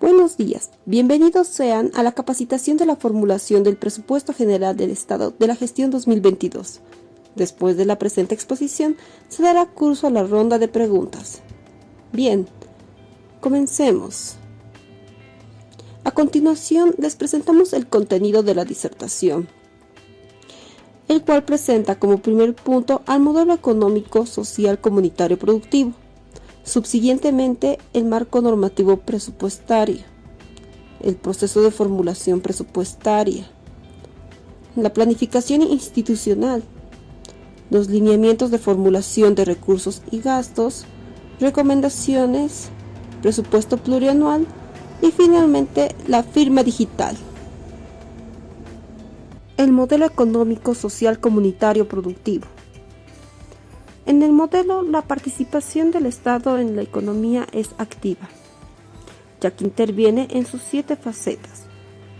Buenos días, bienvenidos sean a la capacitación de la formulación del Presupuesto General del Estado de la Gestión 2022. Después de la presente exposición, se dará curso a la ronda de preguntas. Bien, comencemos. A continuación, les presentamos el contenido de la disertación, el cual presenta como primer punto al modelo económico, social, comunitario productivo. Subsiguientemente, el marco normativo presupuestario, el proceso de formulación presupuestaria, la planificación institucional, los lineamientos de formulación de recursos y gastos, recomendaciones, presupuesto plurianual y finalmente la firma digital. El modelo económico, social, comunitario, productivo. En el modelo, la participación del Estado en la economía es activa, ya que interviene en sus siete facetas,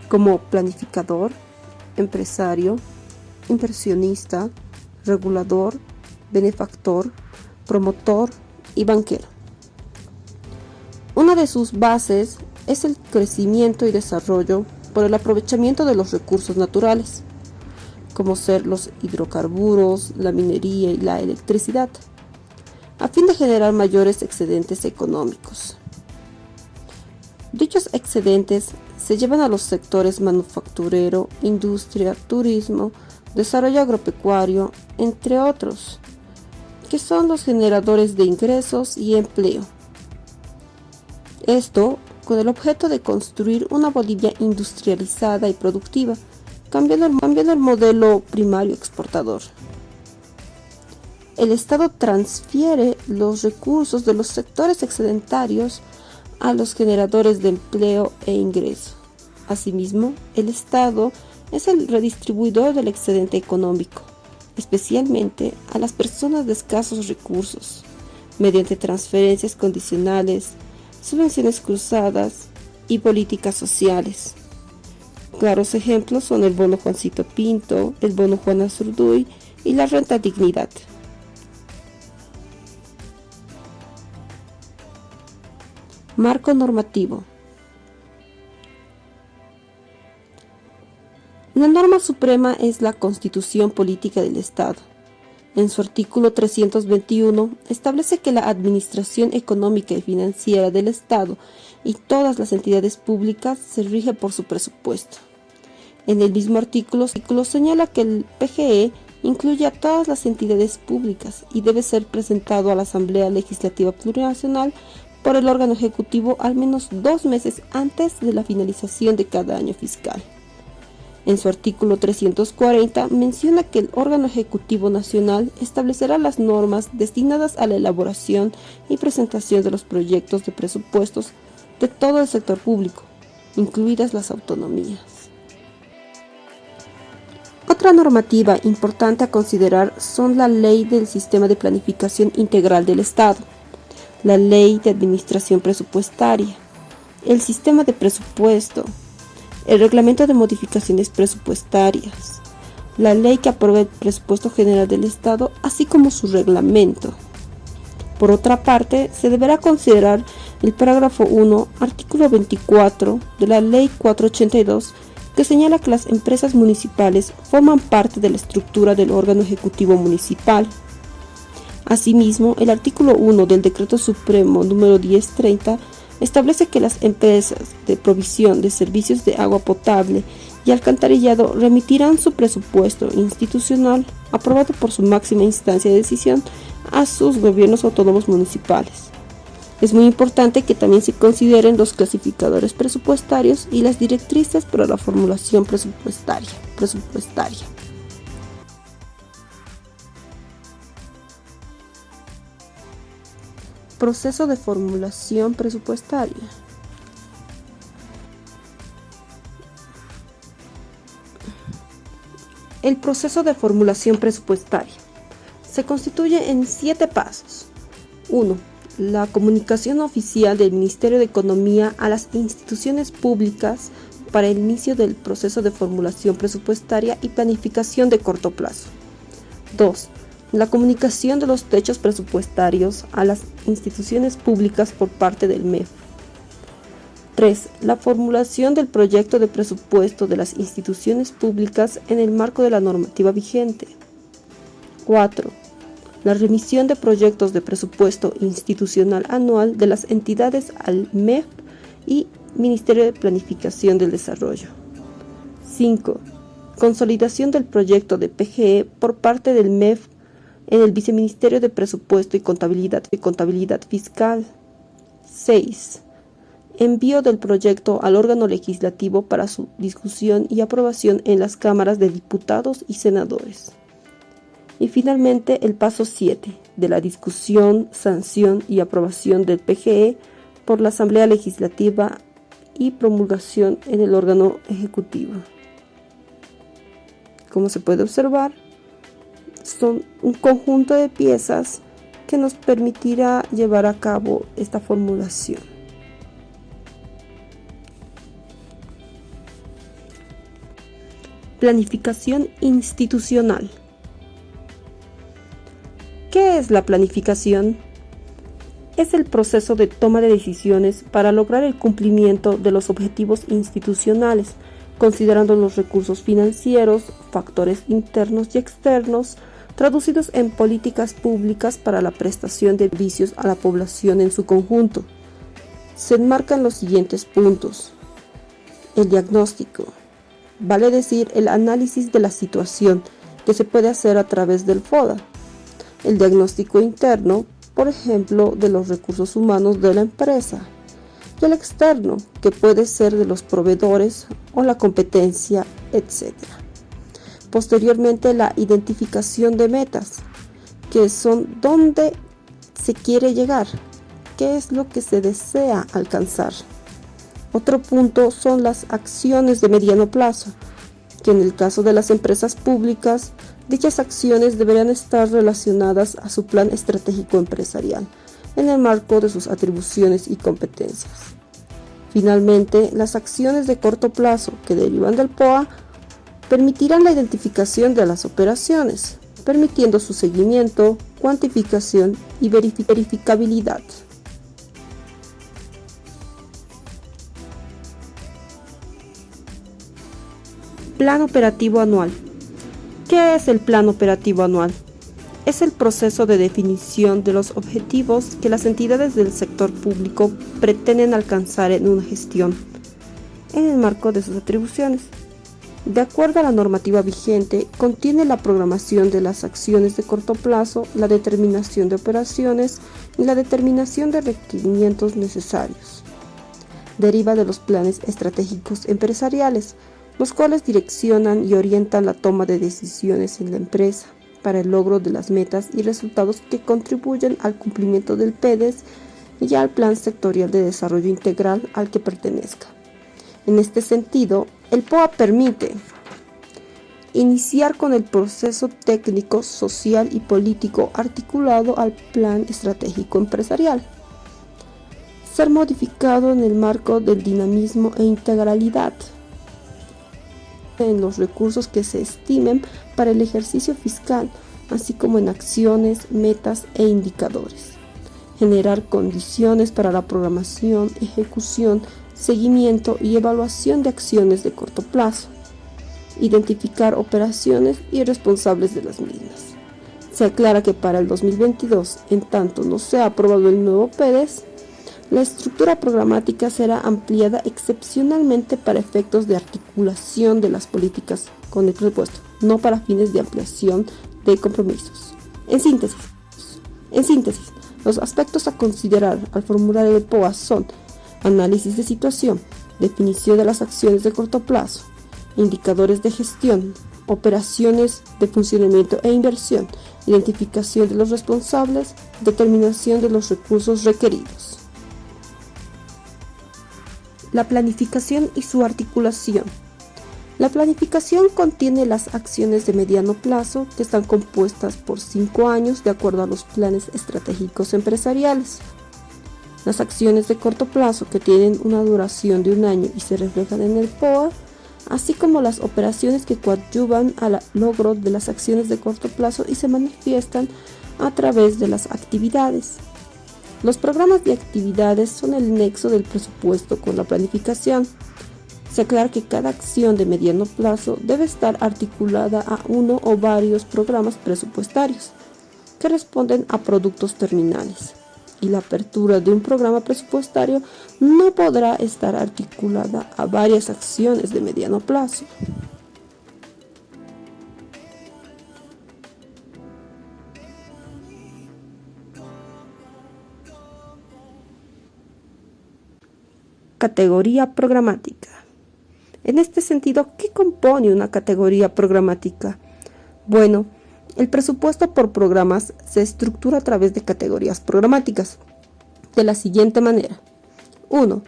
como planificador, empresario, inversionista, regulador, benefactor, promotor y banquero. Una de sus bases es el crecimiento y desarrollo por el aprovechamiento de los recursos naturales, como ser los hidrocarburos, la minería y la electricidad, a fin de generar mayores excedentes económicos. Dichos excedentes se llevan a los sectores manufacturero, industria, turismo, desarrollo agropecuario, entre otros, que son los generadores de ingresos y empleo. Esto con el objeto de construir una Bolivia industrializada y productiva, cambiando el, modelo primario exportador. El Estado transfiere los recursos de los sectores excedentarios a los generadores de empleo e ingreso. Asimismo, el Estado es el redistribuidor del excedente económico, especialmente a las personas de escasos recursos, mediante transferencias condicionales, subvenciones cruzadas y políticas sociales. Claros ejemplos son el bono Juancito Pinto, el bono Juana Zurduy y la renta dignidad. Marco normativo. La norma suprema es la Constitución Política del Estado. En su artículo 321 establece que la administración económica y financiera del Estado y todas las entidades públicas se rige por su presupuesto. En el mismo artículo, señala que el PGE incluye a todas las entidades públicas y debe ser presentado a la Asamblea Legislativa Plurinacional por el órgano ejecutivo al menos dos meses antes de la finalización de cada año fiscal. En su artículo 340 menciona que el órgano ejecutivo nacional establecerá las normas destinadas a la elaboración y presentación de los proyectos de presupuestos de todo el sector público, incluidas las autonomías. Otra normativa importante a considerar son la Ley del Sistema de Planificación Integral del Estado, la Ley de Administración Presupuestaria, el Sistema de Presupuesto, el reglamento de modificaciones presupuestarias, la ley que aprueba el presupuesto general del Estado, así como su reglamento. Por otra parte, se deberá considerar el parágrafo 1, artículo 24 de la Ley 482, que señala que las empresas municipales forman parte de la estructura del órgano ejecutivo municipal. Asimismo, el artículo 1 del Decreto Supremo número 1030 establece que las empresas de provisión de servicios de agua potable y alcantarillado remitirán su presupuesto institucional aprobado por su máxima instancia de decisión a sus gobiernos autónomos municipales. Es muy importante que también se consideren los clasificadores presupuestarios y las directrices para la formulación presupuestaria. presupuestaria. Proceso de formulación presupuestaria. El proceso de formulación presupuestaria se constituye en siete pasos. 1. La comunicación oficial del Ministerio de Economía a las instituciones públicas para el inicio del proceso de formulación presupuestaria y planificación de corto plazo. 2 La comunicación de los techos presupuestarios a las instituciones públicas por parte del MEF. 3. La formulación del proyecto de presupuesto de las instituciones públicas en el marco de la normativa vigente. 4. La remisión de proyectos de presupuesto institucional anual de las entidades al MEF y Ministerio de Planificación del Desarrollo. 5. Consolidación del proyecto de PGE por parte del MEF en el Viceministerio de Presupuesto y Contabilidad y Contabilidad Fiscal. 6. Envío del proyecto al órgano legislativo para su discusión y aprobación en las cámaras de diputados y senadores. Y finalmente el paso 7 de la discusión, sanción y aprobación del PGE por la Asamblea Legislativa y promulgación en el órgano ejecutivo. Como se puede observar, son un conjunto de piezas que nos permitirá llevar a cabo esta formulación. Planificación institucional. ¿Qué es la planificación? Es el proceso de toma de decisiones para lograr el cumplimiento de los objetivos institucionales, considerando los recursos financieros, factores internos y externos, traducidos en políticas públicas para la prestación de servicios a la población en su conjunto. Se enmarcan los siguientes puntos. El diagnóstico, vale decir el análisis de la situación que se puede hacer a través del FODA. El diagnóstico interno, por ejemplo, de los recursos humanos de la empresa. Y el externo, que puede ser de los proveedores o la competencia, etc. Posteriormente la identificación de metas, que son dónde se quiere llegar, qué es lo que se desea alcanzar. Otro punto son las acciones de mediano plazo, que en el caso de las empresas públicas, dichas acciones deberían estar relacionadas a su plan estratégico empresarial, en el marco de sus atribuciones y competencias. Finalmente, las acciones de corto plazo que derivan del POA permitirán la identificación de las operaciones, permitiendo su seguimiento, cuantificación y verificabilidad. Plan operativo anual. ¿Qué es el plan operativo anual? Es el proceso de definición de los objetivos que las entidades del sector público pretenden alcanzar en una gestión, en el marco de sus atribuciones. De acuerdo a la normativa vigente, contiene la programación de las acciones de corto plazo, la determinación de operaciones y la determinación de requerimientos necesarios. Deriva de los planes estratégicos empresariales, los cuales direccionan y orientan la toma de decisiones en la empresa para el logro de las metas y resultados que contribuyen al cumplimiento del PEDES y al Plan Sectorial de Desarrollo Integral al que pertenezca. En este sentido, el POA permite iniciar con el proceso técnico, social y político articulado al plan estratégico empresarial, ser modificado en el marco del dinamismo e integralidad en los recursos que se estimen para el ejercicio fiscal, así como en acciones, metas e indicadores. Generar condiciones para la programación, ejecución, seguimiento y evaluación de acciones de corto plazo, identificar operaciones y responsables de las mismas. Se aclara que para el 2022, en tanto no sea aprobado el nuevo PEDES, la estructura programática será ampliada excepcionalmente para efectos de articulación de las políticas con el presupuesto, no para fines de ampliación de compromisos. En síntesis, en síntesis, los aspectos a considerar al formular el POA son análisis de situación, definición de las acciones de corto plazo, indicadores de gestión, operaciones de funcionamiento e inversión, identificación de los responsables, determinación de los recursos requeridos. La planificación y su articulación. La planificación contiene las acciones de mediano plazo que están compuestas por cinco años de acuerdo a los planes estratégicos empresariales. Las acciones de corto plazo que tienen una duración de un año y se reflejan en el POA así como las operaciones que coadyuvan al logro de las acciones de corto plazo y se manifiestan a través de las actividades. Los programas de actividades son el nexo del presupuesto con la planificación. Se aclara que cada acción de mediano plazo debe estar articulada a uno o varios programas presupuestarios que responden a productos terminales y la apertura de un programa presupuestario no podrá estar articulada a varias acciones de mediano plazo. Categoría programática. En este sentido, ¿qué compone una categoría programática? Bueno, el presupuesto por programas se estructura a través de categorías programáticas, de la siguiente manera. 1.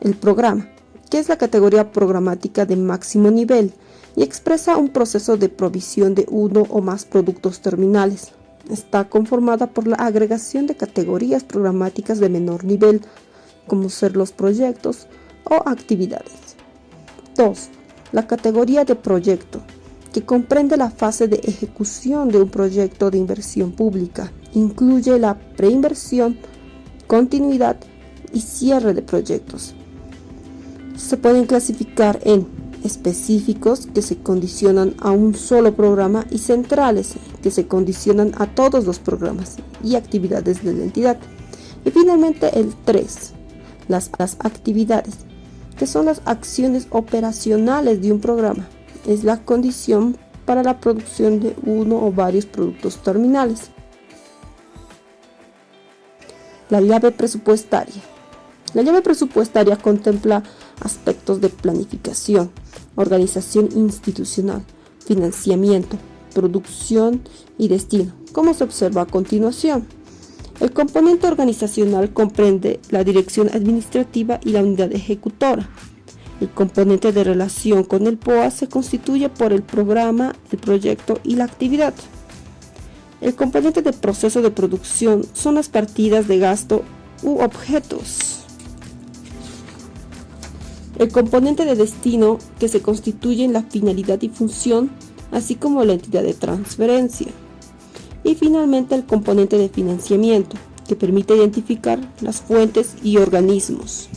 El programa, que es la categoría programática de máximo nivel y expresa un proceso de provisión de uno o más productos terminales. Está conformada por la agregación de categorías programáticas de menor nivel como ser los proyectos o actividades. 2. La categoría de proyecto, que comprende la fase de ejecución de un proyecto de inversión pública. Incluye la preinversión, continuidad y cierre de proyectos. Se pueden clasificar en específicos que se condicionan a un solo programa y centrales que se condicionan a todos los programas y actividades de la entidad. Y finalmente el 3, las, actividades, que son las acciones operacionales de un programa. Es la condición para la producción de uno o varios productos terminales. La llave presupuestaria. La llave presupuestaria contempla aspectos de planificación, organización institucional, financiamiento, producción y destino, como se observa a continuación. El componente organizacional comprende la dirección administrativa y la unidad ejecutora. El componente de relación con el POA se constituye por el programa, el proyecto y la actividad. El componente de proceso de producción son las partidas de gasto u objetos. El componente de destino que se constituye en la finalidad y función, así como la entidad de transferencia. Y finalmente el componente de financiamiento, que permite identificar las fuentes y organismos.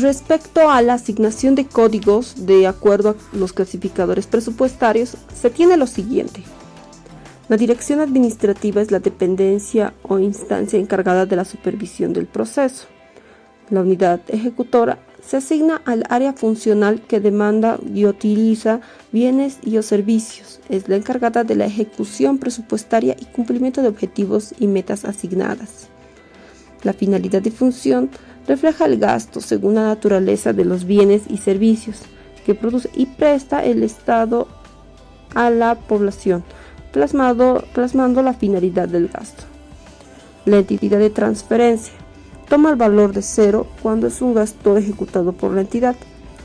Respecto a la asignación de códigos de acuerdo a los clasificadores presupuestarios, se tiene lo siguiente. La dirección administrativa es la dependencia o instancia encargada de la supervisión del proceso. La unidad ejecutora se asigna al área funcional que demanda y utiliza bienes y o servicios. Es la encargada de la ejecución presupuestaria y cumplimiento de objetivos y metas asignadas. La finalidad y función refleja el gasto según la naturaleza de los bienes y servicios que produce y presta el Estado a la población, plasmado, plasmando la finalidad del gasto. La entidad de transferencia toma el valor de cero cuando es un gasto ejecutado por la entidad.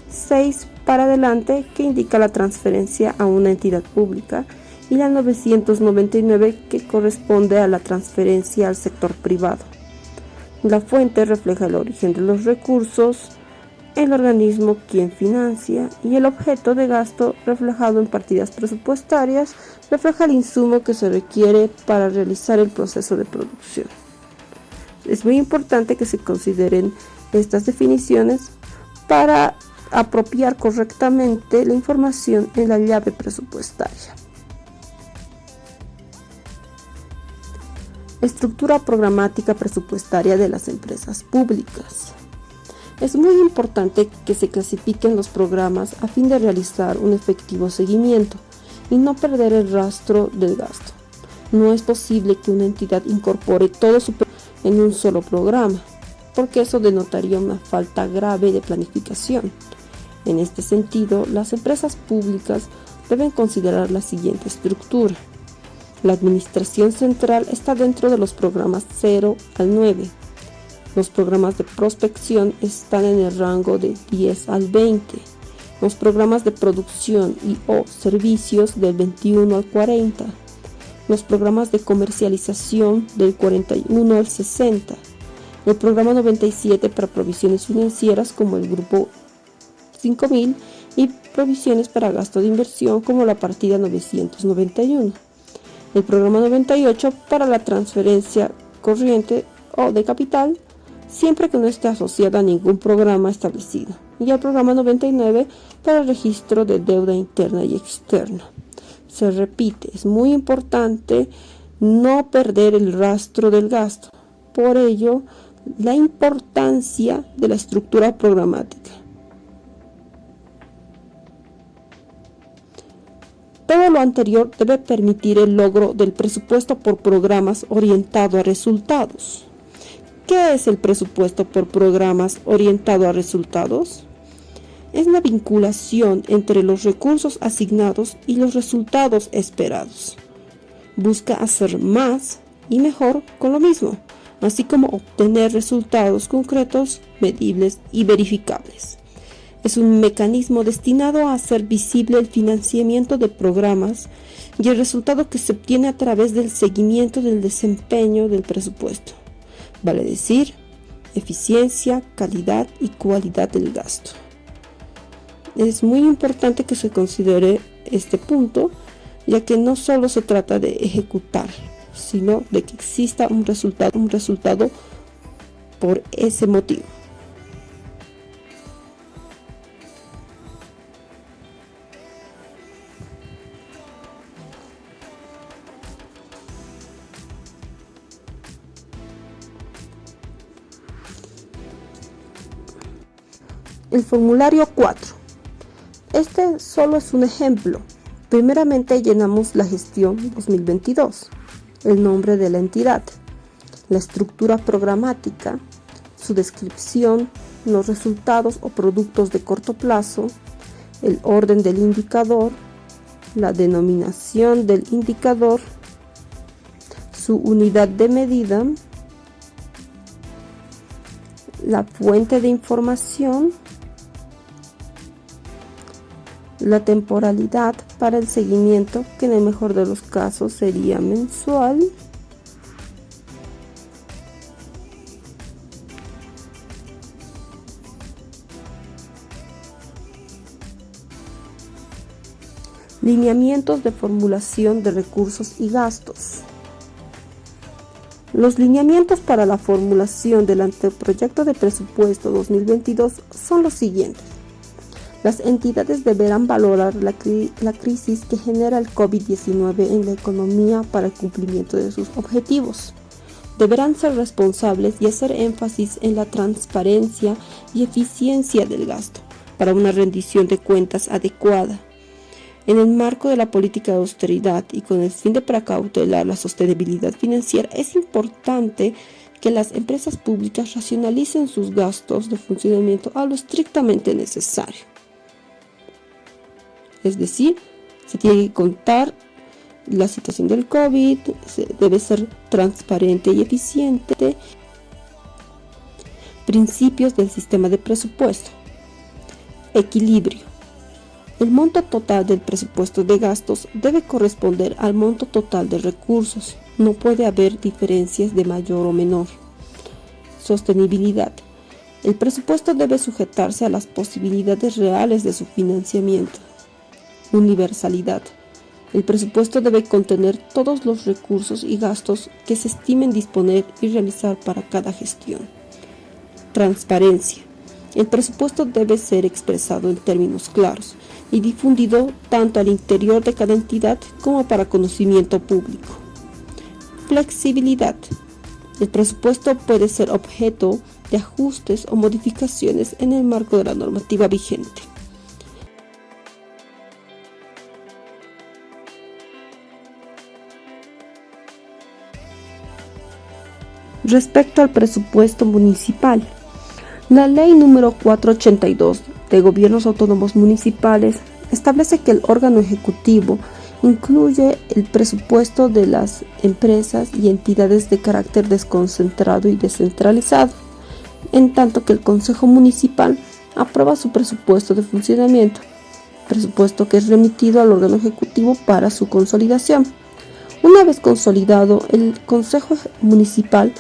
6 para adelante que indica la transferencia a una entidad pública y la 999 que corresponde a la transferencia al sector privado. La fuente refleja el origen de los recursos, el organismo quien financia y el objeto de gasto reflejado en partidas presupuestarias refleja el insumo que se requiere para realizar el proceso de producción. Es muy importante que se consideren estas definiciones para apropiar correctamente la información en la llave presupuestaria. Estructura programática presupuestaria de las empresas públicas. Es muy importante que se clasifiquen los programas a fin de realizar un efectivo seguimiento y no perder el rastro del gasto. No es posible que una entidad incorpore todo su en un solo programa, porque eso denotaría una falta grave de planificación. En este sentido, las empresas públicas deben considerar la siguiente estructura. La administración central está dentro de los programas 0 al 9. Los programas de prospección están en el rango de 10 al 20. Los programas de producción y o servicios del 21 al 40. Los programas de comercialización del 41 al 60. El programa 97 para provisiones financieras como el grupo 5000 y provisiones para gasto de inversión como la partida 991. El programa 98 para la transferencia corriente o de capital, siempre que no esté asociada a ningún programa establecido. Y el programa 99 para el registro de deuda interna y externa. Se repite, es muy importante no perder el rastro del gasto. Por ello, la importancia de la estructura programática. Todo lo anterior debe permitir el logro del presupuesto por programas orientado a resultados. ¿Qué es el presupuesto por programas orientado a resultados? Es la vinculación entre los recursos asignados y los resultados esperados. Busca hacer más y mejor con lo mismo, así como obtener resultados concretos, medibles y verificables. Es un mecanismo destinado a hacer visible el financiamiento de programas y el resultado que se obtiene a través del seguimiento del desempeño del presupuesto. Vale decir, eficiencia, calidad y cualidad del gasto. Es muy importante que se considere este punto, ya que no solo se trata de ejecutar, sino de que exista un resultado, un resultado por ese motivo. El formulario 4. Este solo es un ejemplo. Primeramente llenamos la gestión 2022, el nombre de la entidad, la estructura programática, su descripción, los resultados o productos de corto plazo, el orden del indicador, la denominación del indicador, su unidad de medida, la fuente de información, la temporalidad para el seguimiento, que en el mejor de los casos sería mensual. Lineamientos de formulación de recursos y gastos. Los lineamientos para la formulación del anteproyecto de presupuesto 2022 son los siguientes. Las entidades deberán valorar la, crisis que genera el COVID-19 en la economía para el cumplimiento de sus objetivos. Deberán ser responsables y hacer énfasis en la transparencia y eficiencia del gasto para una rendición de cuentas adecuada. En el marco de la política de austeridad y con el fin de precautelar la sostenibilidad financiera, es importante que las empresas públicas racionalicen sus gastos de funcionamiento a lo estrictamente necesario. Es decir, se tiene que contar la situación del COVID, debe ser transparente y eficiente. Principios del sistema de presupuesto. Equilibrio. El monto total del presupuesto de gastos debe corresponder al monto total de recursos. No puede haber diferencias de mayor o menor. Sostenibilidad. El presupuesto debe sujetarse a las posibilidades reales de su financiamiento. Universalidad. El presupuesto debe contener todos los recursos y gastos que se estimen disponer y realizar para cada gestión. Transparencia. El presupuesto debe ser expresado en términos claros y difundido tanto al interior de cada entidad como para conocimiento público. Flexibilidad. El presupuesto puede ser objeto de ajustes o modificaciones en el marco de la normativa vigente. Respecto al presupuesto municipal. La ley número 482 de Gobiernos Autónomos Municipales establece que el órgano ejecutivo incluye el presupuesto de las empresas y entidades de carácter desconcentrado y descentralizado, en tanto que el Consejo Municipal aprueba su presupuesto de funcionamiento, presupuesto que es remitido al órgano ejecutivo para su consolidación. Una vez consolidado, el Consejo Municipal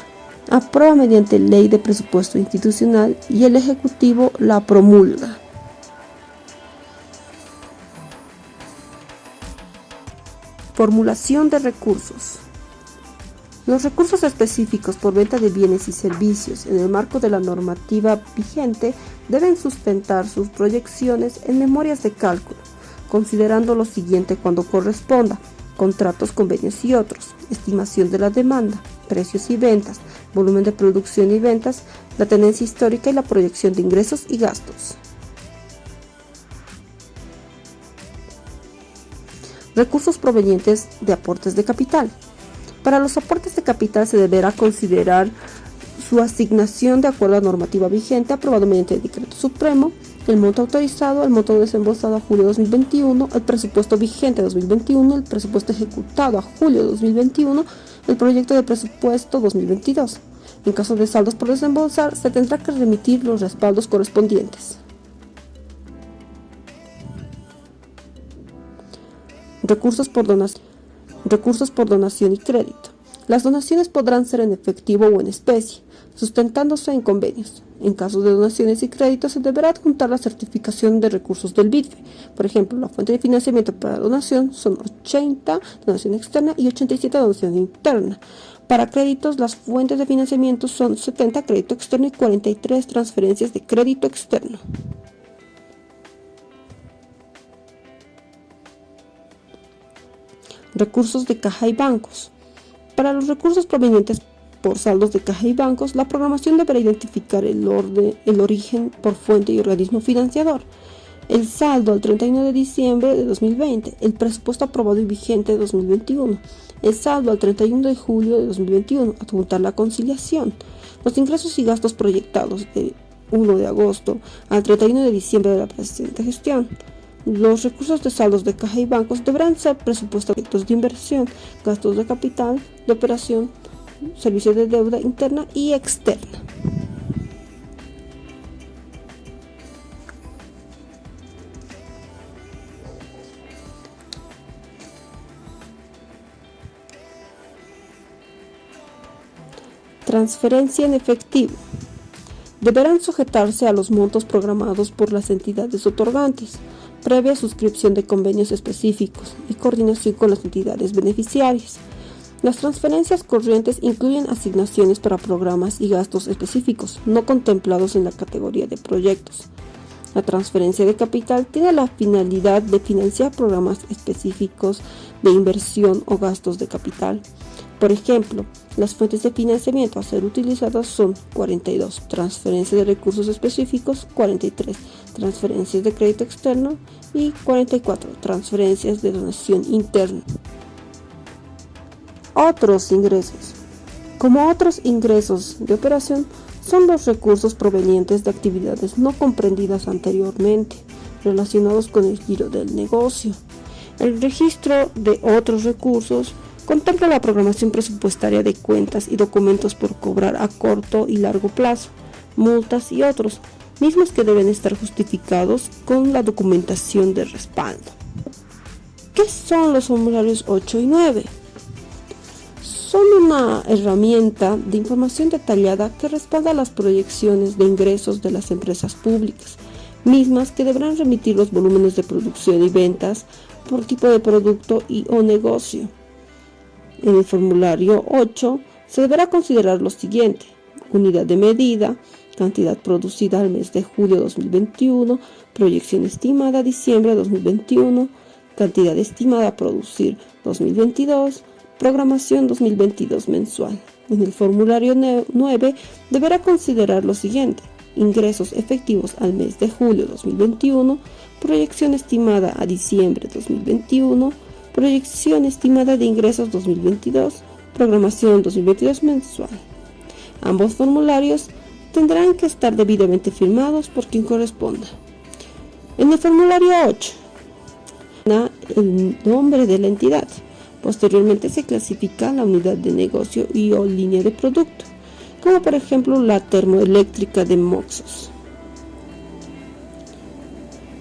aprueba mediante ley de presupuesto institucional y el Ejecutivo la promulga. Formulación de recursos. Los recursos específicos por venta de bienes y servicios en el marco de la normativa vigente deben sustentar sus proyecciones en memorias de cálculo, considerando lo siguiente cuando corresponda, contratos, convenios y otros, estimación de la demanda, precios y ventas, volumen de producción y ventas, la tenencia histórica y la proyección de ingresos y gastos. Recursos provenientes de aportes de capital. Para los aportes de capital se deberá considerar su asignación de acuerdo a la normativa vigente aprobado mediante el decreto supremo, el monto autorizado, el monto desembolsado a julio de 2021, el presupuesto vigente de 2021, el presupuesto ejecutado a julio de 2021, el proyecto de presupuesto 2022. En caso de saldos por desembolsar, se tendrá que remitir los respaldos correspondientes. Recursos por donación. Recursos por donación y crédito. Las donaciones podrán ser en efectivo o en especie, sustentándose en convenios. En caso de donaciones y créditos, se deberá adjuntar la certificación de recursos del BIDFE. Por ejemplo, la fuente de financiamiento para donación son 80 donación externa y 87 donación interna. Para créditos, las fuentes de financiamiento son 70 crédito externo y 43 transferencias de crédito externo. Recursos de caja y bancos. Para los recursos provenientes por saldos de caja y bancos, la programación deberá identificar el, orden, el origen por fuente y organismo financiador, el saldo al 31 de diciembre de 2020, el presupuesto aprobado y vigente de 2021, el saldo al 31 de julio de 2021, adjuntar la conciliación, los ingresos y gastos proyectados de 1 de agosto al 31 de diciembre de la presente gestión, los recursos de saldos de caja y bancos deberán ser presupuestos de inversión, gastos de capital, de operación, servicios de deuda interna y externa. Transferencia en efectivo. Deberán sujetarse a los montos programados por las entidades otorgantes previa suscripción de convenios específicos y coordinación con las entidades beneficiarias. Las transferencias corrientes incluyen asignaciones para programas y gastos específicos no contemplados en la categoría de proyectos. La transferencia de capital tiene la finalidad de financiar programas específicos de inversión o gastos de capital. Por ejemplo, las fuentes de financiamiento a ser utilizadas son 42, transferencias de recursos específicos, 43, transferencias de crédito externo y 44, transferencias de donación interna. Otros ingresos. Como otros ingresos de operación, son los recursos provenientes de actividades no comprendidas anteriormente, relacionados con el giro del negocio. El registro de otros recursos Contempla la programación presupuestaria de cuentas y documentos por cobrar a corto y largo plazo, multas y otros, mismos que deben estar justificados con la documentación de respaldo. ¿Qué son los formularios 8 y 9? Son una herramienta de información detallada que respalda las proyecciones de ingresos de las empresas públicas, mismas que deberán remitir los volúmenes de producción y ventas por tipo de producto y o negocio en el formulario 8 se deberá considerar lo siguiente. Unidad de medida, cantidad producida al mes de julio 2021, proyección estimada a diciembre de 2021, cantidad estimada a producir 2022, programación 2022 mensual. En el formulario 9 deberá considerar lo siguiente. Ingresos efectivos al mes de julio 2021, proyección estimada a diciembre 2021, Proyección estimada de ingresos 2022, programación 2022 mensual. Ambos formularios tendrán que estar debidamente firmados por quien corresponda. En el formulario 8, el nombre de la entidad. Posteriormente se clasifica la unidad de negocio y o línea de producto, como por ejemplo la termoeléctrica de Moxos.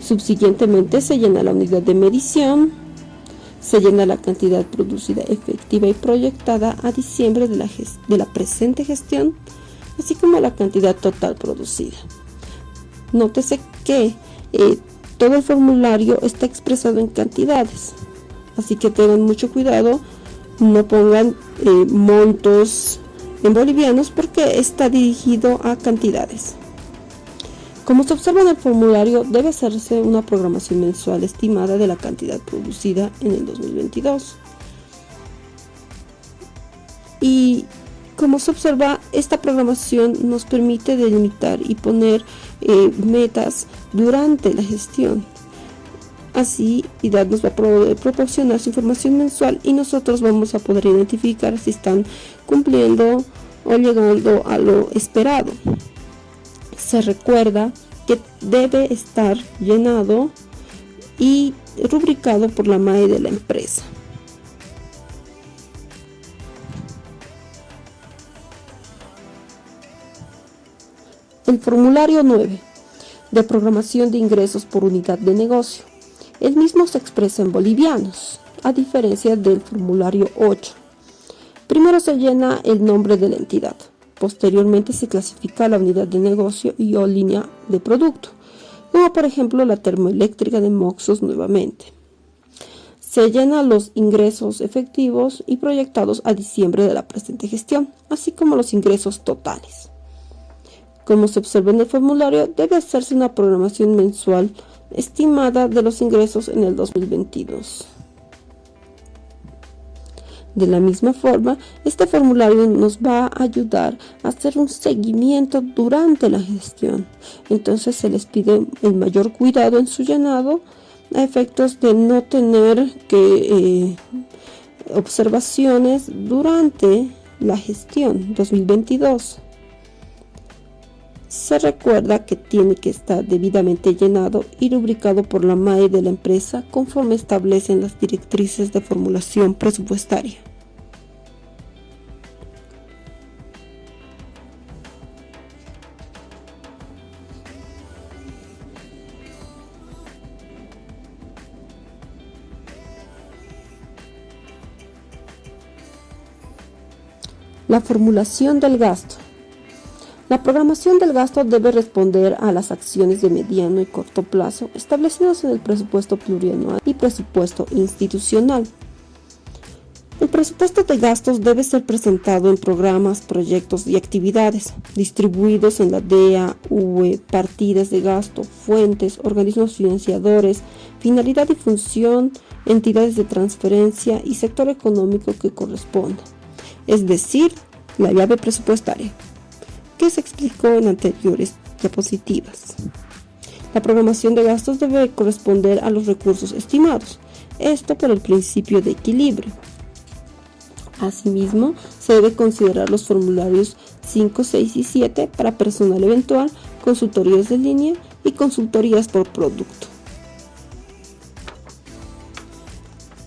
Subsiguientemente se llena la unidad de medición, se llena la cantidad producida efectiva y proyectada a diciembre de la, de la presente gestión, así como la cantidad total producida. Nótese que eh, todo el formulario está expresado en cantidades. Así que tengan mucho cuidado, no pongan eh, montos en bolivianos porque está dirigido a cantidades. Como se observa en el formulario, debe hacerse una programación mensual estimada de la cantidad producida en el 2022. Y como se observa, esta programación nos permite delimitar y poner eh, metas durante la gestión. Así, IDAD nos va a proporcionar su información mensual y nosotros vamos a poder identificar si están cumpliendo o llegando a lo esperado. Se recuerda que debe estar llenado y rubricado por la MAE de la empresa. El formulario 9 de programación de ingresos por unidad de negocio. El mismo se expresa en bolivianos, a diferencia del formulario 8. Primero se llena el nombre de la entidad. Posteriormente se clasifica la unidad de negocio y o línea de producto, como por ejemplo la termoeléctrica de Moxos nuevamente. Se llenan los ingresos efectivos y proyectados a diciembre de la presente gestión, así como los ingresos totales. Como se observa en el formulario, debe hacerse una programación mensual estimada de los ingresos en el 2022. De la misma forma, este formulario nos va a ayudar a hacer un seguimiento durante la gestión. Entonces se les pide el mayor cuidado en su llenado a efectos de no tener que eh, observaciones durante la gestión 2022 se recuerda que tiene que estar debidamente llenado y rubricado por la MAE de la empresa conforme establecen las directrices de formulación presupuestaria. La formulación del gasto. La programación del gasto debe responder a las acciones de mediano y corto plazo establecidas en el presupuesto plurianual y presupuesto institucional. El presupuesto de gastos debe ser presentado en programas, proyectos y actividades, distribuidos en la DEA, UE, partidas de gasto, fuentes, organismos financiadores, finalidad y función, entidades de transferencia y sector económico que corresponda, es decir, la llave presupuestaria que se explicó en anteriores diapositivas. La programación de gastos debe corresponder a los recursos estimados, esto por el principio de equilibrio. Asimismo, se debe considerar los formularios 5, 6 y 7 para personal eventual, consultorías de línea y consultorías por producto.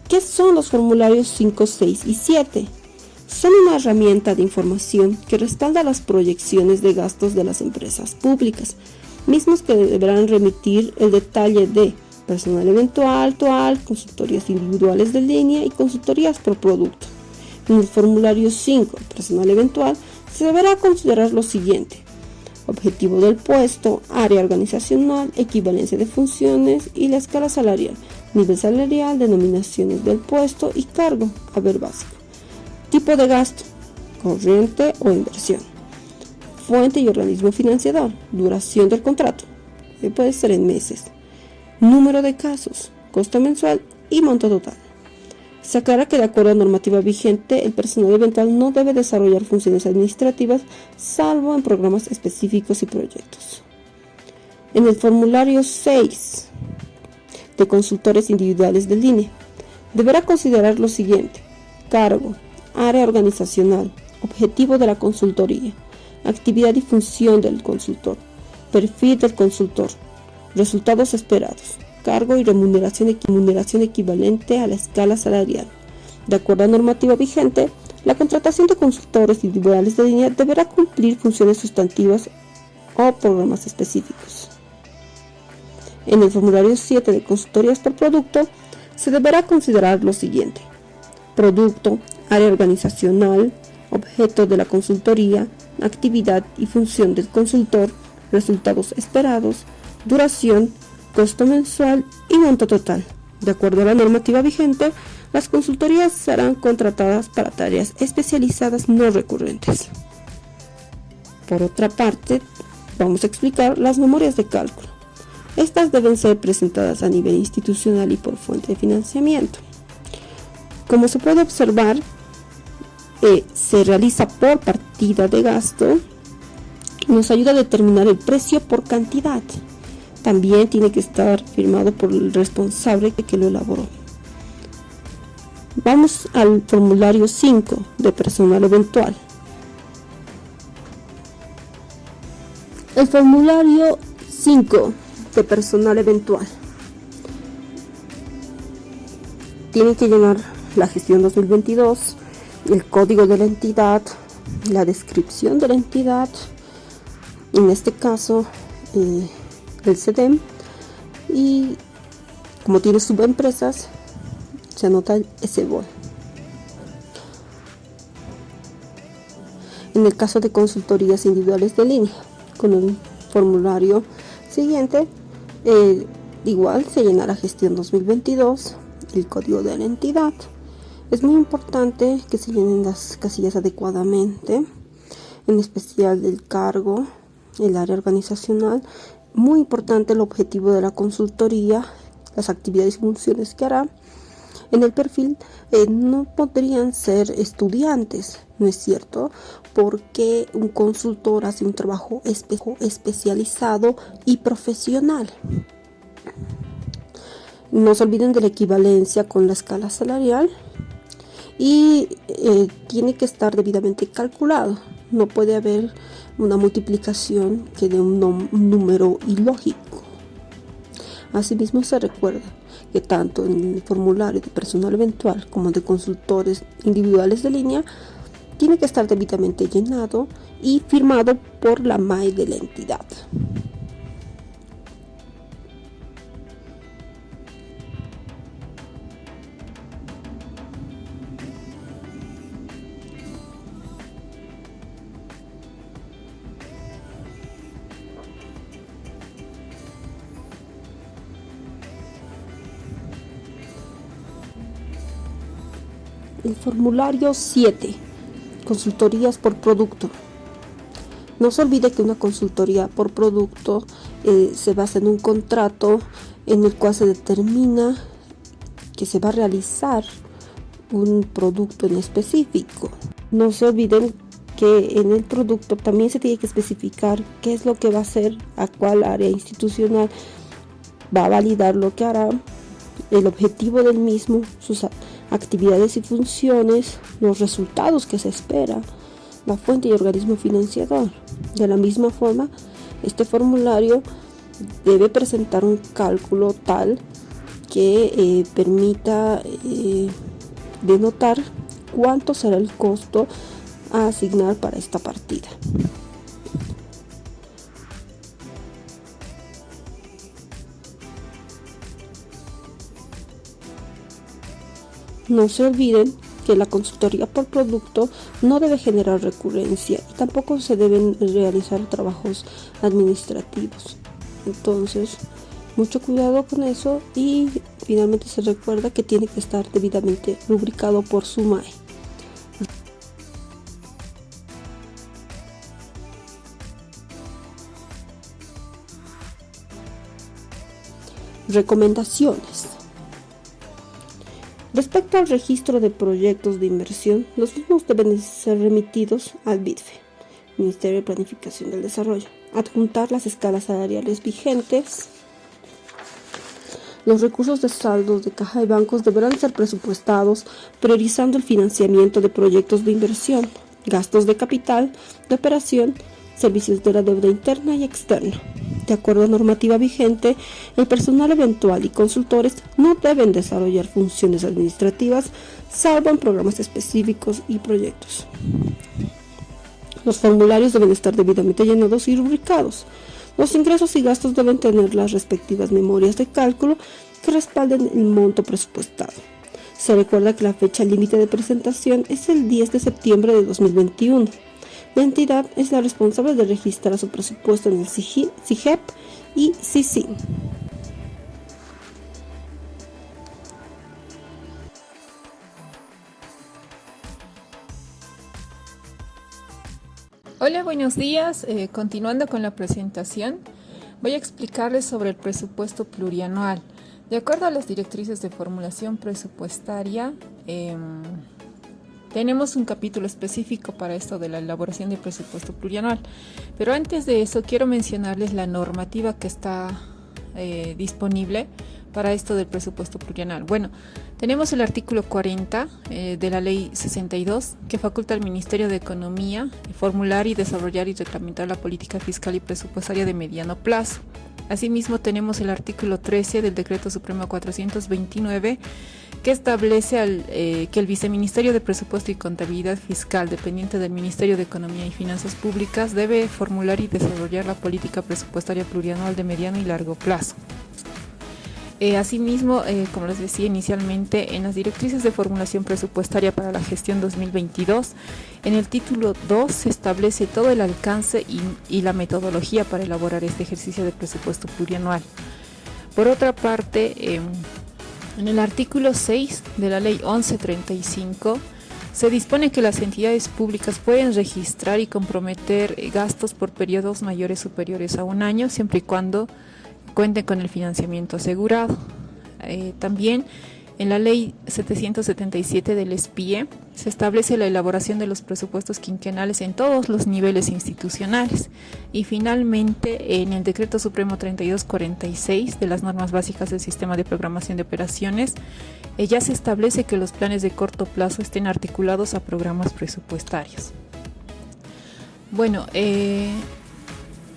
¿Qué son los formularios 5, 6 y 7? Son una herramienta de información que respalda las proyecciones de gastos de las empresas públicas, mismos que deberán remitir el detalle de personal eventual, toal, consultorías individuales de línea y consultorías por producto. En el formulario 5, personal eventual, se deberá considerar lo siguiente. Objetivo del puesto, área organizacional, equivalencia de funciones y la escala salarial, nivel salarial, denominaciones del puesto y cargo, haber básico. Tipo de gasto, corriente o inversión. Fuente y organismo financiador. Duración del contrato, que puede ser en meses. Número de casos, costo mensual y monto total. Se aclara que de acuerdo a normativa vigente, el personal eventual no debe desarrollar funciones administrativas salvo en programas específicos y proyectos. En el formulario 6 de consultores individuales de línea, deberá considerar lo siguiente. Cargo, área organizacional, objetivo de la consultoría, actividad y función del consultor, perfil del consultor, Resultados esperados. Cargo y remuneración, remuneración equivalente a la escala salarial. De acuerdo a normativa vigente, la contratación de consultores individuales de línea deberá cumplir funciones sustantivas o programas específicos. En el formulario 7 de consultorías por producto, se deberá considerar lo siguiente. Producto, área organizacional, objeto de la consultoría, actividad y función del consultor, resultados esperados, duración, costo mensual y monto total. De acuerdo a la normativa vigente, las consultorías serán contratadas para tareas especializadas no recurrentes. Por otra parte, vamos a explicar las memorias de cálculo. Estas deben ser presentadas a nivel institucional y por fuente de financiamiento. Como se puede observar, eh, se realiza por partida de gasto nos ayuda a determinar el precio por cantidad. También tiene que estar firmado por el responsable que lo elaboró. Vamos al formulario 5 de personal eventual. El formulario 5 de personal eventual. Tiene que llenar la gestión 2022, el código de la entidad, la descripción de la entidad, en este caso eh, el CEDEM, y como tiene subempresas, se anota ese bol. En el caso de consultorías individuales de línea, con el formulario siguiente, eh, igual se llena la gestión 2022, el código de la entidad, es muy importante que se llenen las casillas adecuadamente, en especial del cargo, el área organizacional. Muy importante el objetivo de la consultoría, las actividades y funciones que hará. En el perfil eh, no podrían ser estudiantes, ¿no es cierto? Porque un consultor hace un trabajo especializado y profesional. No se olviden de la equivalencia con la escala salarial y eh, tiene que estar debidamente calculado. No puede haber una multiplicación que dé un, número ilógico. Asimismo se recuerda que tanto en el formulario de personal eventual como de consultores individuales de línea tiene que estar debidamente llenado y firmado por la MAE de la entidad. El formulario 7. Consultorías por producto. No se olvide que una consultoría por producto eh, se basa en un contrato en el cual se determina que se va a realizar un producto en específico. No se olviden que en el producto también se tiene que especificar qué es lo que va a hacer, a cuál área institucional va a validar lo que hará, el objetivo del mismo, sus actividades y funciones, los resultados que se espera, la fuente y organismo financiador. De la misma forma, este formulario debe presentar un cálculo tal que eh, permita eh, denotar cuánto será el costo a asignar para esta partida. No se olviden que la consultoría por producto no debe generar recurrencia y tampoco se deben realizar trabajos administrativos. Entonces, mucho cuidado con eso y finalmente se recuerda que tiene que estar debidamente rubricado por su MAE. Recomendaciones. Respecto al registro de proyectos de inversión, los mismos deben ser remitidos al BIDFE, Ministerio de Planificación del Desarrollo, adjuntar las escalas salariales vigentes. Los recursos de saldos de caja de bancos deberán ser presupuestados priorizando el financiamiento de proyectos de inversión, gastos de capital, de operación, servicios de la deuda interna y externa. De acuerdo a normativa vigente, el personal eventual y consultores no deben desarrollar funciones administrativas salvo en programas específicos y proyectos. Los formularios deben estar debidamente llenados y rubricados. Los ingresos y gastos deben tener las respectivas memorias de cálculo que respalden el monto presupuestado. Se recuerda que la fecha límite de presentación es el 10 de septiembre de 2021. La entidad es la responsable de registrar su presupuesto en el CIGEP y CICIN. Hola, buenos días. Eh, continuando con la presentación, voy a explicarles sobre el presupuesto plurianual. De acuerdo a las directrices de formulación presupuestaria, em, tenemos un capítulo específico para esto de la elaboración del presupuesto plurianual. Pero antes de eso, quiero mencionarles la normativa que está eh, disponible para esto del presupuesto plurianual. Bueno, tenemos el artículo 40 eh, de la ley 62 que faculta al Ministerio de Economía formular y desarrollar y reglamentar la política fiscal y presupuestaria de mediano plazo. Asimismo, tenemos el artículo 13 del Decreto Supremo 429 que establece eh, que el Viceministerio de Presupuesto y Contabilidad Fiscal, dependiente del Ministerio de Economía y Finanzas Públicas, debe formular y desarrollar la política presupuestaria plurianual de mediano y largo plazo. Eh, asimismo, eh, como les decía inicialmente, en las directrices de formulación presupuestaria para la gestión 2022, en el título 2 se establece todo el alcance y, la metodología para elaborar este ejercicio de presupuesto plurianual. Por otra parte, em, en el artículo 6 de la ley 1135, se dispone que las entidades públicas pueden registrar y comprometer gastos por periodos mayores superiores a un año, siempre y cuando cuente con el financiamiento asegurado. Eh, también en la ley 777 del SPIE se establece la elaboración de los presupuestos quinquenales en todos los niveles institucionales y finalmente en el decreto supremo 3246 de las normas básicas del sistema de programación de operaciones eh, ya se establece que los planes de corto plazo estén articulados a programas presupuestarios. Bueno, eh,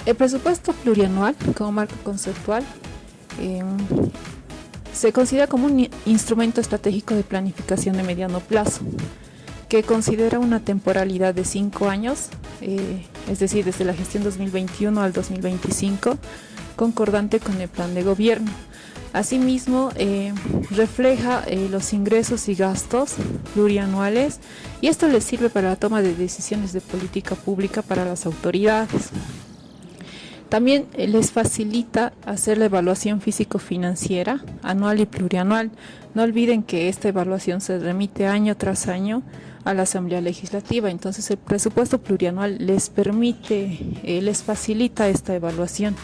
el presupuesto plurianual como marco conceptual em, se considera como un instrumento estratégico de planificación de mediano plazo que considera una temporalidad de cinco años, eh, es decir, desde la gestión 2021 al 2025, concordante con el plan de gobierno. Asimismo, eh, refleja eh, los ingresos y gastos plurianuales y esto les sirve para la toma de decisiones de política pública para las autoridades. También eh, les facilita hacer la evaluación físico-financiera anual y plurianual. No olviden que esta evaluación se remite año tras año a la Asamblea Legislativa. Entonces el presupuesto plurianual les permite, eh, les facilita esta evaluación.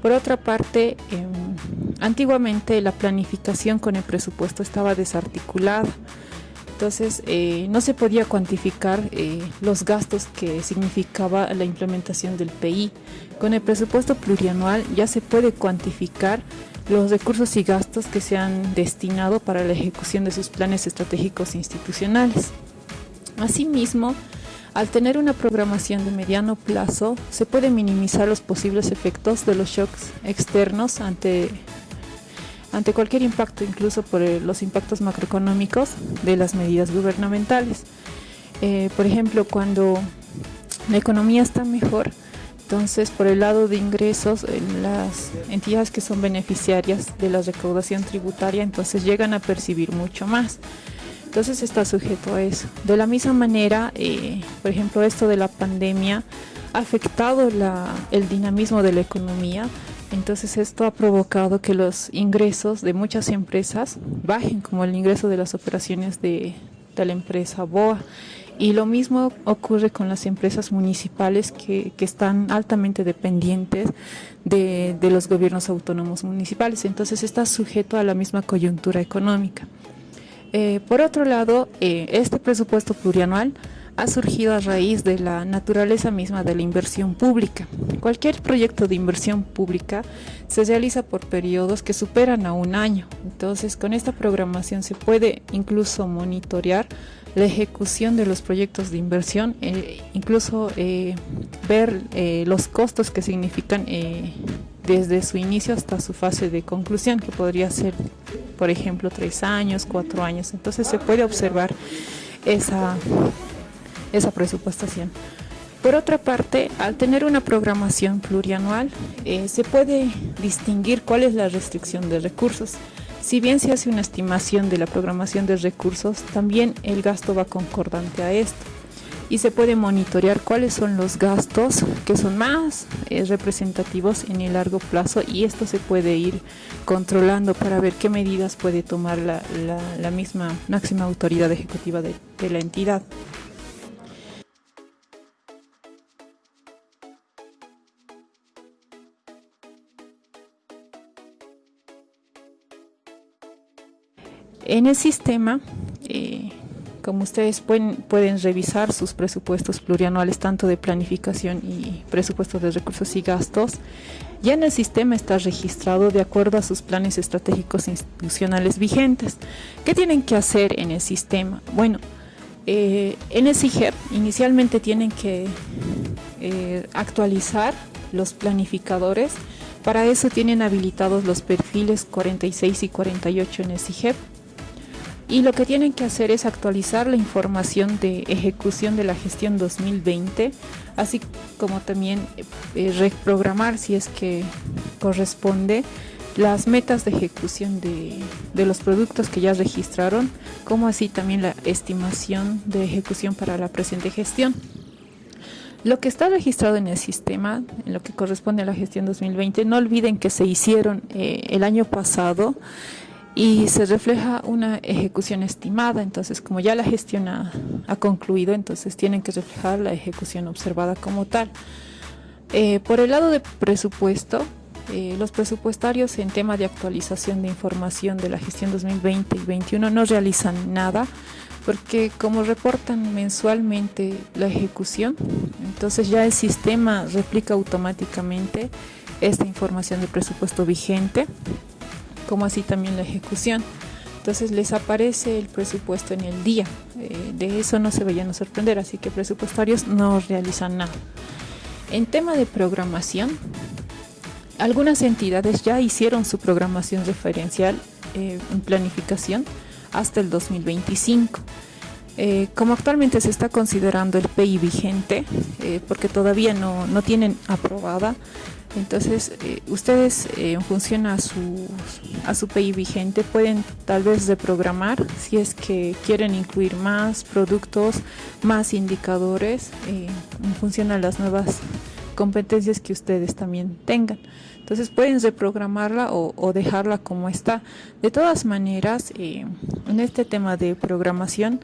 Por otra parte, em, antiguamente la planificación con el presupuesto estaba desarticulada. Entonces eh, no se podía cuantificar eh, los gastos que significaba la implementación del PI. Con el presupuesto plurianual ya se puede cuantificar los recursos y gastos que se han destinado para la ejecución de sus planes estratégicos institucionales. Asimismo, al tener una programación de mediano plazo, se puede minimizar los posibles efectos de los shocks externos ante ante cualquier impacto, incluso por eh, los impactos macroeconómicos de las medidas gubernamentales. Eh, por ejemplo, cuando la economía está mejor, entonces por el lado de ingresos, las entidades que son beneficiarias de la recaudación tributaria, entonces llegan a percibir mucho más. Entonces está sujeto a eso. De la misma manera, eh, por ejemplo, esto de la pandemia ha afectado el dinamismo de la economía, entonces esto ha provocado que los ingresos de muchas empresas bajen, como el ingreso de las operaciones de, la empresa BOA. Y lo mismo ocurre con las empresas municipales que, están altamente dependientes de, los gobiernos autónomos municipales. Entonces está sujeto a la misma coyuntura económica. Eh, por otro lado, eh, este presupuesto plurianual ha surgido a raíz de la naturaleza misma de la inversión pública. Cualquier proyecto de inversión pública se realiza por periodos que superan a un año. Entonces, con esta programación se puede incluso monitorear la ejecución de los proyectos de inversión, eh, incluso eh, ver eh, los costos que significan desde su inicio hasta su fase de conclusión, que podría ser, por ejemplo, tres años, cuatro años. Entonces se puede observar esa, esa presupuestación. Por otra parte, al tener una programación plurianual, se puede distinguir cuál es la restricción de recursos. Si bien se hace una estimación de la programación de recursos, también el gasto va concordante a esto y se puede monitorear cuáles son los gastos que son más eh, representativos en el largo plazo y esto se puede ir controlando para ver qué medidas puede tomar la, misma máxima autoridad ejecutiva de la entidad. En el sistema, eh, como ustedes pueden, revisar sus presupuestos plurianuales, tanto de planificación y presupuestos de recursos y gastos, ya en el sistema está registrado de acuerdo a sus planes estratégicos institucionales vigentes. ¿Qué tienen que hacer en el sistema? Bueno, eh, en el CIGEP inicialmente tienen que eh, actualizar los planificadores. Para eso tienen habilitados los perfiles 46 y 48 en el CIGEP y lo que tienen que hacer es actualizar la información de ejecución de la gestión 2020, así como también eh, reprogramar si es que corresponde las metas de ejecución de, de, los productos que ya registraron, como así también la estimación de ejecución para la presente gestión. Lo que está registrado en el sistema, en lo que corresponde a la gestión 2020, no olviden que se hicieron eh, el año pasado y se refleja una ejecución estimada, entonces como ya la gestión ha, concluido, entonces tienen que reflejar la ejecución observada como tal. Eh, por el lado de presupuesto, eh, los presupuestarios en tema de actualización de información de la gestión 2020 y 2021 no realizan nada porque como reportan mensualmente la ejecución, entonces ya el sistema replica automáticamente esta información de presupuesto vigente como así también la ejecución. Entonces les aparece el presupuesto en el día. Eh, de eso no se vayan a sorprender, así que presupuestarios no realizan nada. En tema de programación, algunas entidades ya hicieron su programación referencial eh, en planificación hasta el 2025. Eh, como actualmente se está considerando el PI vigente, porque todavía no, no tienen aprobada entonces, eh, ustedes eh, en función a su, a su PI vigente pueden tal vez reprogramar si es que quieren incluir más productos, más indicadores eh, en función a las nuevas competencias que ustedes también tengan. Entonces pueden reprogramarla o, o dejarla como está. De todas maneras, en este tema de programación,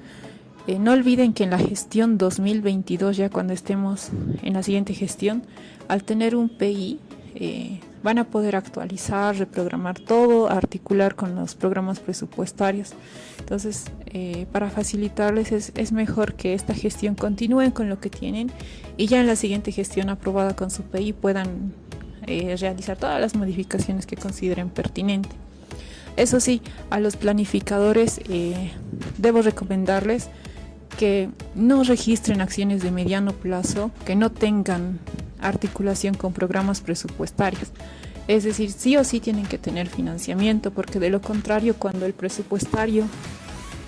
no olviden que en la gestión 2022, ya cuando estemos en la siguiente gestión, al tener un PI, eh, van a poder actualizar, reprogramar todo, articular con los programas presupuestarios. Entonces, eh, para facilitarles es, mejor que esta gestión continúen con lo que tienen y ya en la siguiente gestión aprobada con su PI puedan eh, realizar todas las modificaciones que consideren pertinentes. Eso sí, a los planificadores debo recomendarles que no registren acciones de mediano plazo, que no tengan articulación con programas presupuestarios. Es decir, sí o sí tienen que tener financiamiento, porque de lo contrario, cuando el presupuestario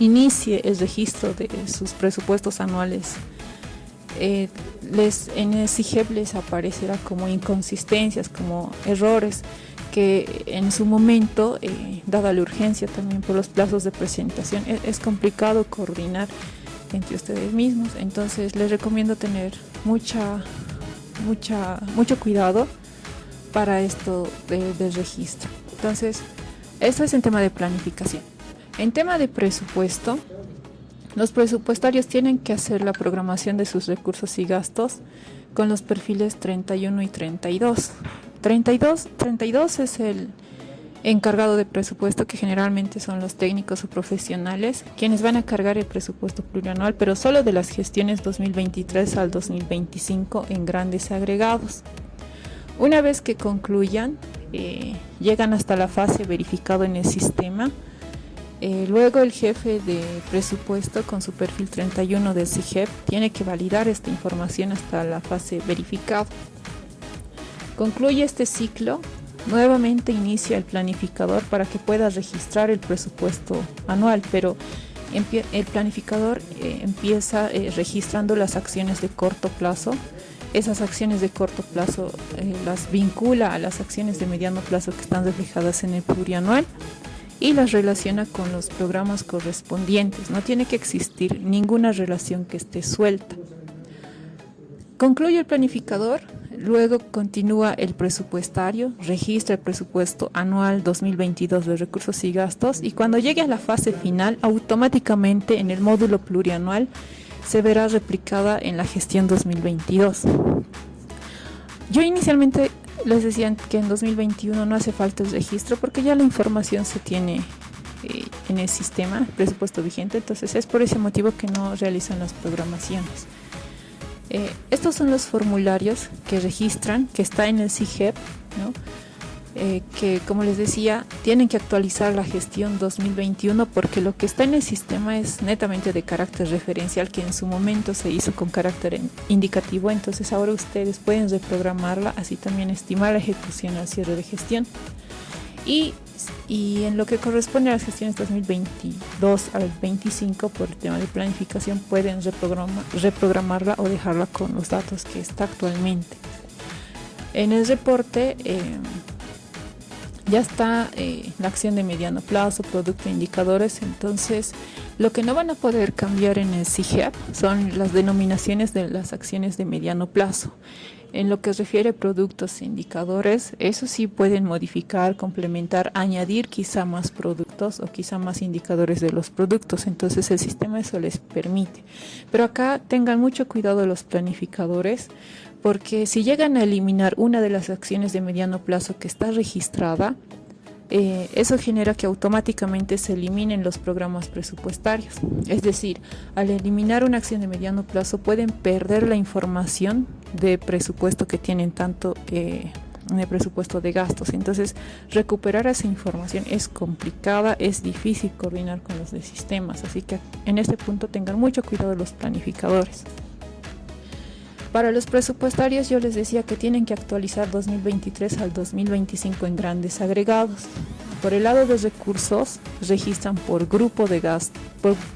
inicie el registro de sus presupuestos anuales, eh, les, en el aparecerá como inconsistencias, como errores que en su momento, eh, dada la urgencia también por los plazos de presentación, es, es complicado coordinar entre ustedes mismos. Entonces les recomiendo tener mucha mucha, mucho cuidado para esto del registro. Entonces, esto es en tema de planificación. En tema de presupuesto, los presupuestarios tienen que hacer la programación de sus recursos y gastos con los perfiles 31 y 32. 32, 32 es el encargado de presupuesto, que generalmente son los técnicos o profesionales, quienes van a cargar el presupuesto plurianual, pero solo de las gestiones 2023 al 2025 en grandes agregados. Una vez que concluyan, eh, llegan hasta la fase verificado en el sistema, Eh, luego el jefe de presupuesto con su perfil 31 del CIGEP tiene que validar esta información hasta la fase verificado. Concluye este ciclo, nuevamente inicia el planificador para que pueda registrar el presupuesto anual, pero el planificador eh, empieza eh, registrando las acciones de corto plazo. Esas acciones de corto plazo las vincula a las acciones de mediano plazo que están reflejadas en el plurianual y las relaciona con los programas correspondientes. No tiene que existir ninguna relación que esté suelta. Concluye el planificador, luego continúa el presupuestario, registra el presupuesto anual 2022 de recursos y gastos y cuando llegue a la fase final, automáticamente en el módulo plurianual se verá replicada en la gestión 2022. Yo inicialmente les decían que en 2021 no hace falta el registro porque ya la información se tiene eh, en el sistema, presupuesto vigente, entonces es por ese motivo que no realizan las programaciones. Eh, estos son los formularios que registran, que está en el CIGEP, ¿no? Eh, que como les decía, tienen que actualizar la gestión 2021 porque lo que está en el sistema es netamente de carácter referencial que en su momento se hizo con carácter indicativo, entonces ahora ustedes pueden reprogramarla, así también estimar la ejecución al cierre de gestión. Y, y en lo que corresponde a las gestiones 2022 al 25 por el tema de planificación pueden reprogramarla o dejarla con los datos que está actualmente. En el reporte eh, ya está eh, la acción de mediano plazo, producto e indicadores, entonces lo que no van a poder cambiar en el CIGEP son las denominaciones de las acciones de mediano plazo. En lo que refiere a productos e indicadores, eso sí pueden modificar, complementar, añadir quizá más productos o quizá más indicadores de los productos. Entonces el sistema eso les permite. Pero acá tengan mucho cuidado los planificadores porque si llegan a eliminar una de las acciones de mediano plazo que está registrada, eh, eso genera que automáticamente se eliminen los programas presupuestarios. Es decir, al eliminar una acción de mediano plazo pueden perder la información de presupuesto que tienen tanto eh, en el presupuesto de gastos. Entonces, recuperar esa información es complicada, es difícil coordinar con los de sistemas. Así que en este punto tengan mucho cuidado los planificadores. Para los presupuestarios yo les decía que tienen que actualizar 2023 al 2025 en grandes agregados. Por el lado de recursos, registran por grupo de gasto,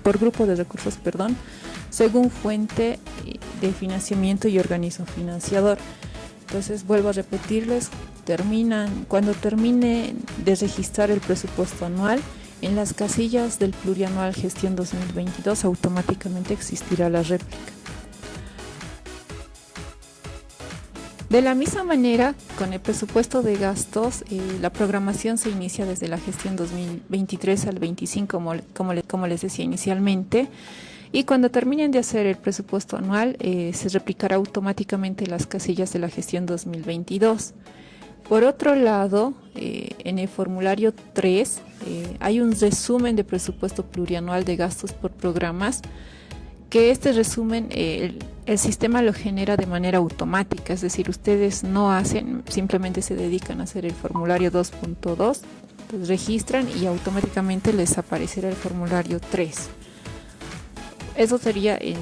por, grupo de recursos, perdón, según fuente de financiamiento y organismo financiador. Entonces vuelvo a repetirles, terminan, cuando termine de registrar el presupuesto anual, en las casillas del plurianual gestión 2022 automáticamente existirá la réplica. De la misma manera, con el presupuesto de gastos, eh, la programación se inicia desde la gestión 2023 al 25, como, como, les decía inicialmente. Y cuando terminen de hacer el presupuesto anual, eh, se replicará automáticamente las casillas de la gestión 2022. Por otro lado, eh, en el formulario 3 hay un resumen de presupuesto plurianual de gastos por programas que este resumen el, sistema lo genera de manera automática, es decir, ustedes no hacen, simplemente se dedican a hacer el formulario 2.2, pues registran y automáticamente les aparecerá el formulario 3. Eso sería en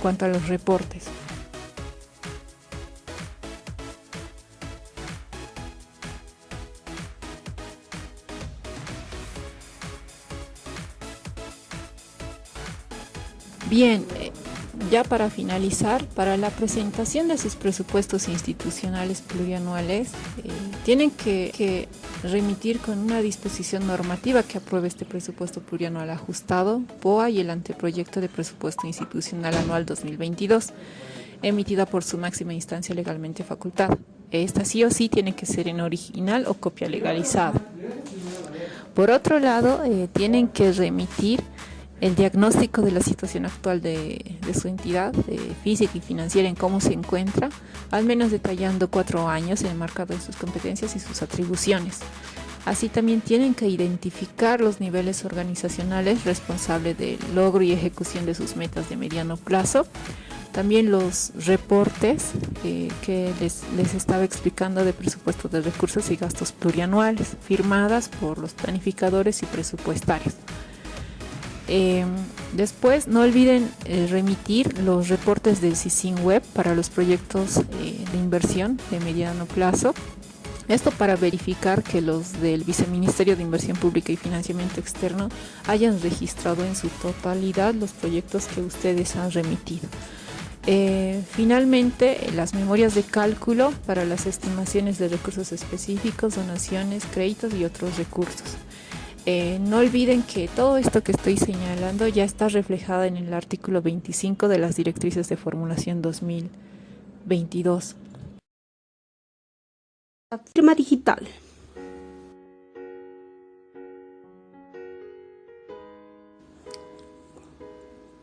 cuanto a los reportes. Bien, eh, ya para finalizar, para la presentación de sus presupuestos institucionales plurianuales, eh, tienen que, remitir con una disposición normativa que apruebe este presupuesto plurianual ajustado, POA y el anteproyecto de presupuesto institucional anual 2022, emitida por su máxima instancia legalmente facultada. Esta sí o sí tiene que ser en original o copia legalizada. Por otro lado, eh, tienen que remitir el diagnóstico de la situación actual de, su entidad física y financiera en cómo se encuentra, al menos detallando cuatro años en el marcado de sus competencias y sus atribuciones. Así también tienen que identificar los niveles organizacionales responsables del logro y ejecución de sus metas de mediano plazo, También los reportes eh, que les, les, estaba explicando de presupuesto de recursos y gastos plurianuales, firmadas por los planificadores y presupuestarios. Eh, después, no olviden eh, remitir los reportes del CICIN Web para los proyectos eh, de inversión de mediano plazo. Esto para verificar que los del Viceministerio de Inversión Pública y Financiamiento Externo hayan registrado en su totalidad los proyectos que ustedes han remitido. finalmente, las memorias de cálculo para las estimaciones de recursos específicos, donaciones, créditos y otros recursos. Eh, no olviden que todo esto que estoy señalando ya está reflejado en el artículo 25 de las directrices de formulación 2022. La firma digital.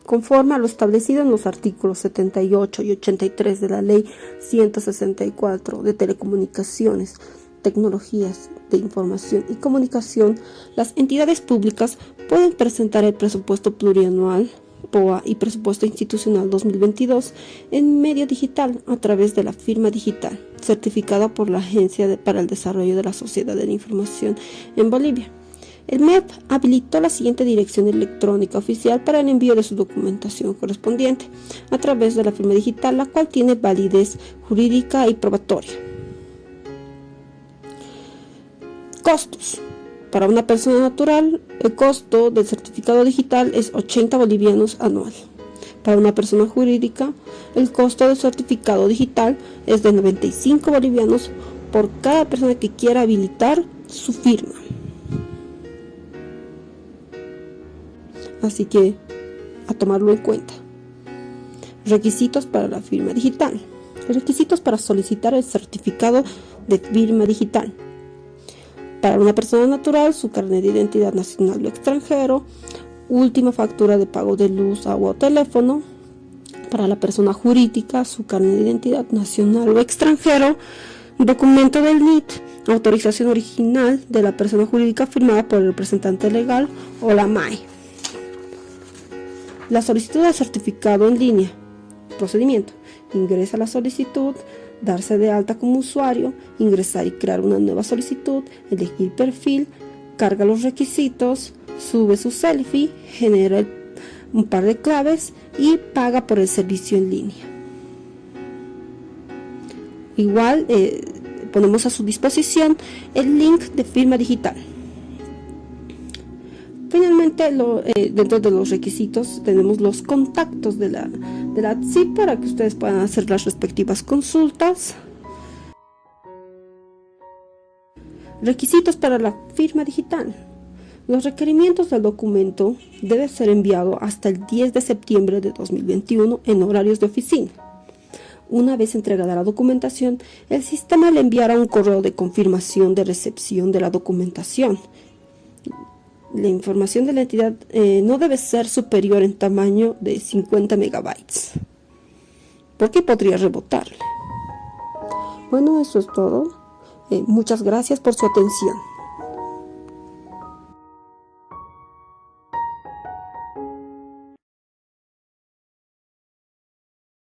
Conforme a lo establecido en los artículos 78 y 83 de la Ley 164 de Telecomunicaciones, Tecnologías de Información y Comunicación, las entidades públicas pueden presentar el presupuesto plurianual POA y presupuesto institucional 2022 en medio digital a través de la firma digital, certificada por la Agencia para el Desarrollo de la Sociedad de la Información en Bolivia. El MEP habilitó la siguiente dirección electrónica oficial para el envío de su documentación correspondiente a través de la firma digital, la cual tiene validez jurídica y probatoria. Costos. Para una persona natural, el costo del certificado digital es 80 bolivianos anual. Para una persona jurídica, el costo del certificado digital es de 95 bolivianos por cada persona que quiera habilitar su firma. Así que, a tomarlo en cuenta. Requisitos para la firma digital. Requisitos para solicitar el certificado de firma digital. Para una persona natural, su carnet de identidad nacional o extranjero, última factura de pago de luz, agua o teléfono. Para la persona jurídica, su carnet de identidad nacional o extranjero, documento del NIT, autorización original de la persona jurídica firmada por el representante legal o la MAE. La solicitud de certificado en línea. Procedimiento. Ingresa la solicitud, darse de alta como usuario, ingresar y crear una nueva solicitud, elegir perfil, carga los requisitos, sube su selfie, genera un par de claves y paga por el servicio en línea. Igual eh, ponemos a su disposición el link de firma digital. Finalmente, eh, dentro de los requisitos tenemos los contactos de la, de la para que ustedes puedan hacer las respectivas consultas. Requisitos para la firma digital. Los requerimientos del documento deben ser enviados hasta el 10 de septiembre de 2021 en horarios de oficina. Una vez entregada la documentación, el sistema le enviará un correo de confirmación de recepción de la documentación la información de la entidad eh, no debe ser superior en tamaño de 50 megabytes, porque podría rebotarle. Bueno, eso es todo. Eh, muchas gracias por su atención.